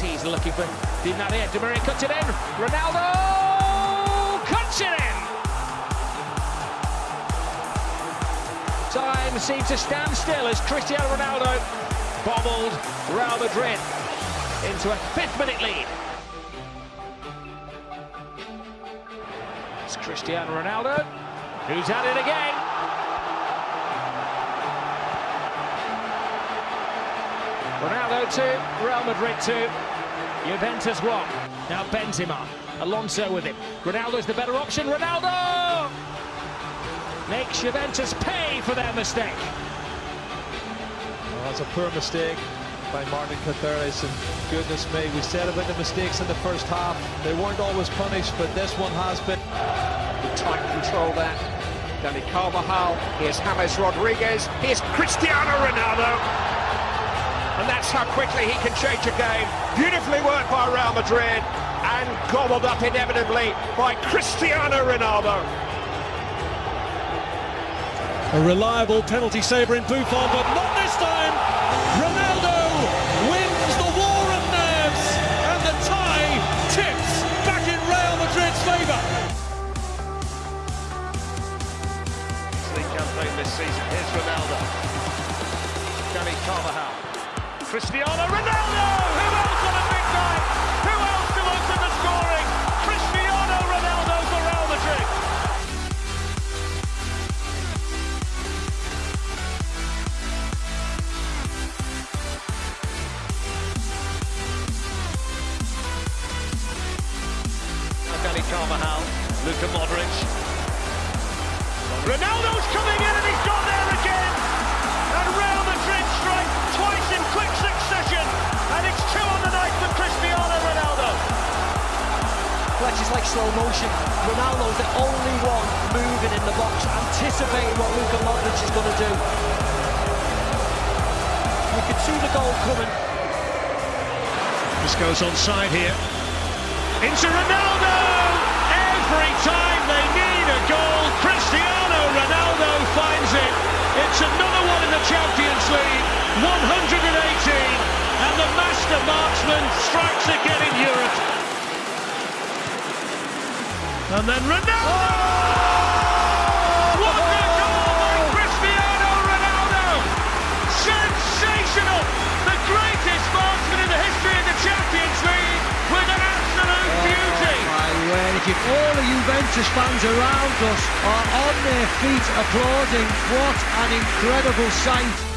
He's looking for Di Maria. Di Maria cuts it in. Ronaldo cuts it in. Time seems to stand still as Cristiano Ronaldo bobbled Real Madrid into a fifth minute lead. It's Cristiano Ronaldo who's at it again. Ronaldo 2, Real Madrid 2, Juventus 1. Now Benzema, Alonso with him. Ronaldo's the better option. Ronaldo makes Juventus pay for their mistake. Well, that's a poor mistake by Martin Caceres, and goodness me, we said about the mistakes in the first half. They weren't always punished, but this one has been. With tight control there. Dani Carvajal, here's James Rodriguez, here's Cristiano Ronaldo. And that's how quickly he can change a game. Beautifully worked by Real Madrid and gobbled up inevitably by Cristiano Ronaldo. A reliable penalty saver in Buffon, but not this time. Ronaldo wins the war of nerves, and the tie tips back in Real Madrid's favour. League campaign this season. Here's Ronaldo. Dani Carvajal. Cristiano Ronaldo! Who else on a big night? Who else to open the scoring? Cristiano Ronaldo for Real Madrid. Dani Carvajal, Luka Modric. Ronaldo's coming in Is like slow motion. Ronaldo's the only one moving in the box, anticipating what Luka Modric is going to do. You can see the goal coming. This goes onside here. Into Ronaldo! Every time they need a goal, Cristiano Ronaldo finds it. It's another one in the Champions League. 118, and the master marksman strikes again in Europe. Absolute oh, beauty! My word, if all the Juventus fans around us are on their feet applauding, what an incredible sight.